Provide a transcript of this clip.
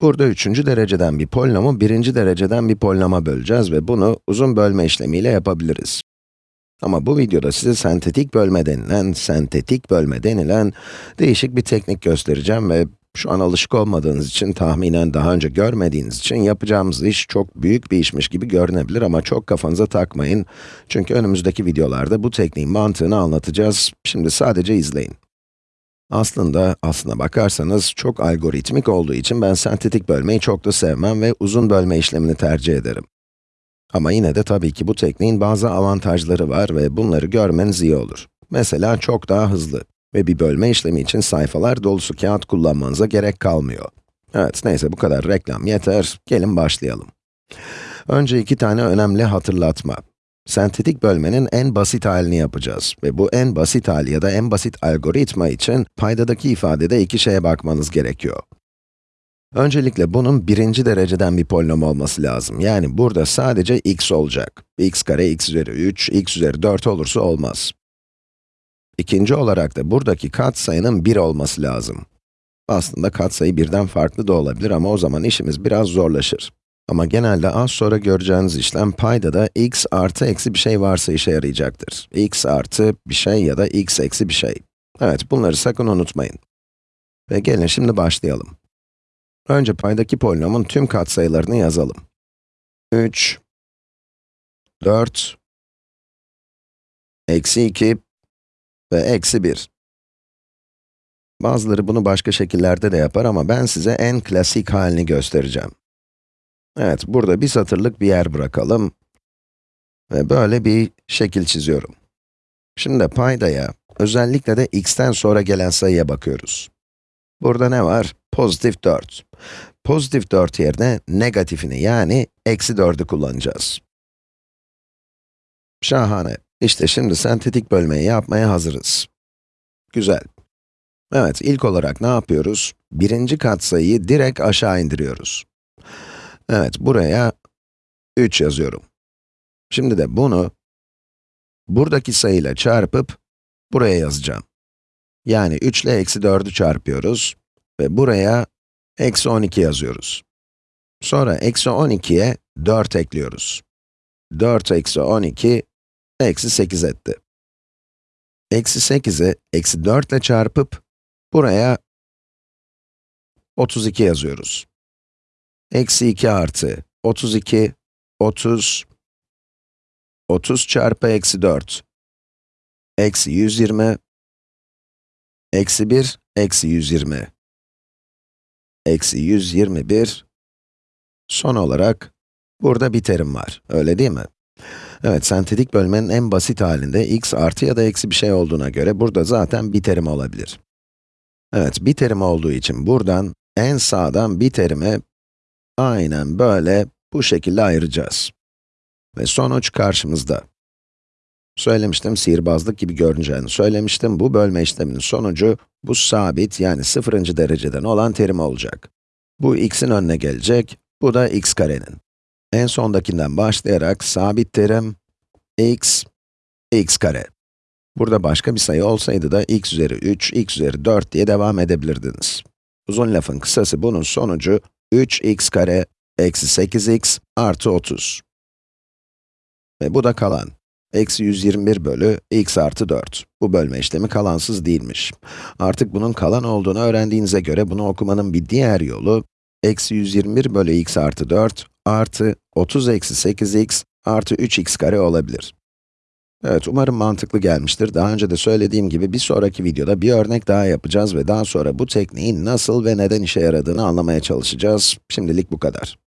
Burada üçüncü dereceden bir polinomu birinci dereceden bir polinoma böleceğiz ve bunu uzun bölme işlemiyle yapabiliriz. Ama bu videoda size sentetik bölme denilen, sentetik bölme denilen değişik bir teknik göstereceğim ve şu an alışık olmadığınız için, tahminen daha önce görmediğiniz için yapacağımız iş çok büyük bir işmiş gibi görünebilir ama çok kafanıza takmayın. Çünkü önümüzdeki videolarda bu tekniğin mantığını anlatacağız. Şimdi sadece izleyin. Aslında, aslına bakarsanız çok algoritmik olduğu için ben sentetik bölmeyi çok da sevmem ve uzun bölme işlemini tercih ederim. Ama yine de tabii ki bu tekniğin bazı avantajları var ve bunları görmeniz iyi olur. Mesela çok daha hızlı ve bir bölme işlemi için sayfalar dolusu kağıt kullanmanıza gerek kalmıyor. Evet, neyse bu kadar reklam yeter, gelin başlayalım. Önce iki tane önemli hatırlatma. Sentetik bölmenin en basit halini yapacağız ve bu en basit hali ya da en basit algoritma için paydadaki ifadede iki şeye bakmanız gerekiyor. Öncelikle bunun birinci dereceden bir polinom olması lazım. Yani burada sadece x olacak. x kare x üzeri 3, x üzeri 4 olursa olmaz. İkinci olarak da buradaki katsayının 1 olması lazım. Aslında katsayı birden farklı da olabilir ama o zaman işimiz biraz zorlaşır. Ama genelde az sonra göreceğiniz işlem payda da x artı eksi bir şey varsa işe yarayacaktır. x artı bir şey ya da x eksi bir şey. Evet, bunları sakın unutmayın. Ve gelin şimdi başlayalım. Önce paydaki polinomun tüm katsayılarını yazalım. 3, 4, eksi 2 ve eksi 1. Bazıları bunu başka şekillerde de yapar ama ben size en klasik halini göstereceğim. Evet, burada bir satırlık bir yer bırakalım. Ve böyle bir şekil çiziyorum. Şimdi paydaya, özellikle de x'ten sonra gelen sayıya bakıyoruz. Burada ne var? Pozitif 4. Pozitif 4 yerine negatifini yani eksi 4'ü kullanacağız. Şahane. İşte şimdi sentetik bölmeyi yapmaya hazırız. Güzel. Evet, ilk olarak ne yapıyoruz? Birinci katsayıyı direkt aşağı indiriyoruz. Evet, buraya 3 yazıyorum. Şimdi de bunu, buradaki sayıyla çarpıp, buraya yazacağım. Yani 3 ile eksi 4'ü çarpıyoruz ve buraya eksi 12 yazıyoruz. Sonra eksi 12'ye 4 ekliyoruz. 4 eksi 12, eksi 8 etti. Eksi 8'i eksi 4 ile çarpıp, buraya 32 yazıyoruz. Eksi 2 artı 32, 30, 30 çarpı eksi 4, eksi 120, eksi 1, eksi 120, eksi 121, son olarak, burada bir terim var, öyle değil mi? Evet, sentetik bölmenin en basit halinde x artı ya da eksi bir şey olduğuna göre burada zaten bir terim olabilir. Evet, bir terim olduğu için buradan, en sağdan bir terime aynen böyle, bu şekilde ayıracağız. Ve sonuç karşımızda. Söylemiştim, sihirbazlık gibi görüneceğini söylemiştim. Bu bölme işleminin sonucu, bu sabit, yani sıfırıncı dereceden olan terim olacak. Bu x'in önüne gelecek, bu da x karenin. En sondakinden başlayarak sabit terim, x, x kare. Burada başka bir sayı olsaydı da x üzeri 3, x üzeri 4 diye devam edebilirdiniz. Uzun lafın kısası bunun sonucu 3x kare eksi 8x artı 30. Ve bu da kalan. Eksi 121 bölü x artı 4. Bu bölme işlemi kalansız değilmiş. Artık bunun kalan olduğunu öğrendiğinize göre bunu okumanın bir diğer yolu, eksi 121 bölü x artı 4 artı 30 eksi 8x artı 3x kare olabilir. Evet, umarım mantıklı gelmiştir. Daha önce de söylediğim gibi bir sonraki videoda bir örnek daha yapacağız ve daha sonra bu tekniğin nasıl ve neden işe yaradığını anlamaya çalışacağız. Şimdilik bu kadar.